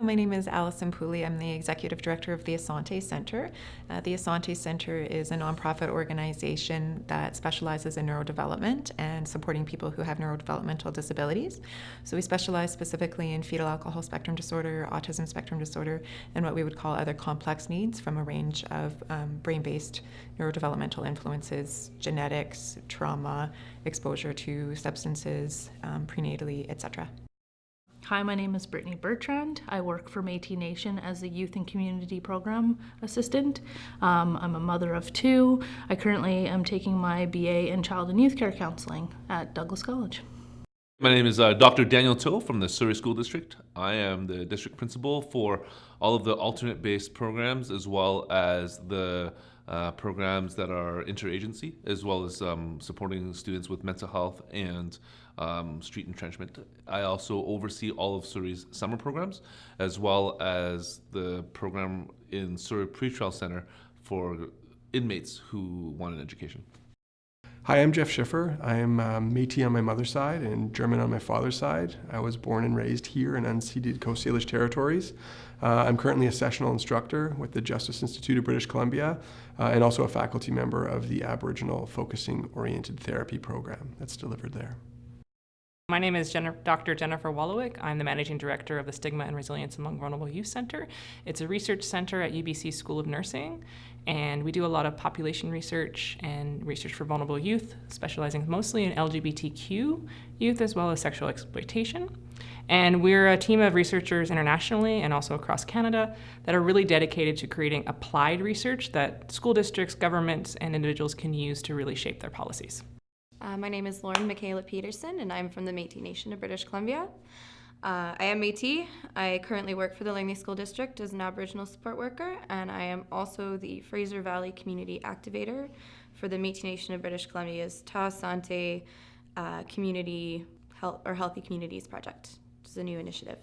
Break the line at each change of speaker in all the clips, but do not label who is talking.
My name is Alison Pooley. I'm the Executive Director of the Asante Center. Uh, the Asante Center is a nonprofit organization that specializes in neurodevelopment and supporting people who have neurodevelopmental disabilities. So we specialize specifically in fetal alcohol spectrum disorder, autism spectrum disorder, and what we would call other complex needs from a range of um, brain-based neurodevelopmental influences, genetics, trauma, exposure to substances, um, prenatally, etc.
Hi, my name is Brittany Bertrand. I work for Métis Nation as a Youth and Community Program Assistant. Um, I'm a mother of two. I currently am taking my BA in Child and Youth Care Counseling at Douglas College.
My name is uh, Dr. Daniel To from the Surrey School District. I am the district principal for all of the alternate-based programs as well as the uh, programs that are interagency, as well as um, supporting students with mental health and um, street entrenchment. I also oversee all of Surrey's summer programs, as well as the program in Surrey Pretrial Center for inmates who want an education.
Hi, I'm Jeff Schiffer. I am um, Métis on my mother's side and German on my father's side. I was born and raised here in unceded Coast Salish territories. Uh, I'm currently a sessional instructor with the Justice Institute of British Columbia uh, and also a faculty member of the Aboriginal Focusing Oriented Therapy program that's delivered there.
My name is Jennifer, Dr. Jennifer Wolowic. I'm the Managing Director of the Stigma and Resilience Among Vulnerable Youth Center. It's a research center at UBC School of Nursing, and we do a lot of population research and research for vulnerable youth, specializing mostly in LGBTQ youth as well as sexual exploitation. And we're a team of researchers internationally and also across Canada that are really dedicated to creating applied research that school districts, governments, and individuals can use to really shape their policies.
Uh, my name is Lauren Michaela Peterson, and I'm from the Métis Nation of British Columbia. Uh, I am Métis. I currently work for the Langley School District as an Aboriginal support worker, and I am also the Fraser Valley Community Activator for the Métis Nation of British Columbia's Ta Sante uh, Community Health or Healthy Communities Project, which is a new initiative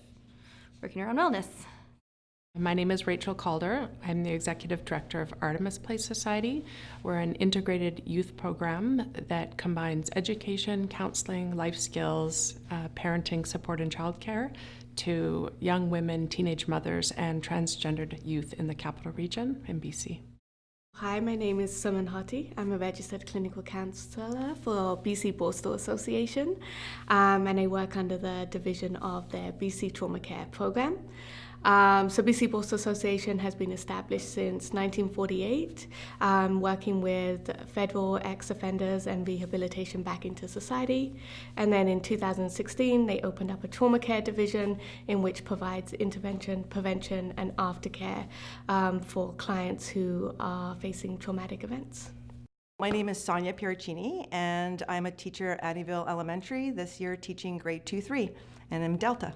working around wellness.
My name is Rachel Calder. I'm the Executive Director of Artemis Place Society. We're an integrated youth program that combines education, counseling, life skills, uh, parenting support and childcare to young women, teenage mothers, and transgendered youth in the capital region in BC.
Hi, my name is Suman Hati. I'm a registered clinical counsellor for BC Borstal Association um, and I work under the division of their BC Trauma Care Program. Um, so BC Borstal Association has been established since 1948, um, working with federal ex-offenders and rehabilitation back into society. And then in 2016, they opened up a trauma care division in which provides intervention, prevention, and aftercare um, for clients who are facing traumatic events.
My name is Sonia Piericini, and I'm a teacher at Annieville Elementary, this year teaching grade 2-3, and I'm Delta.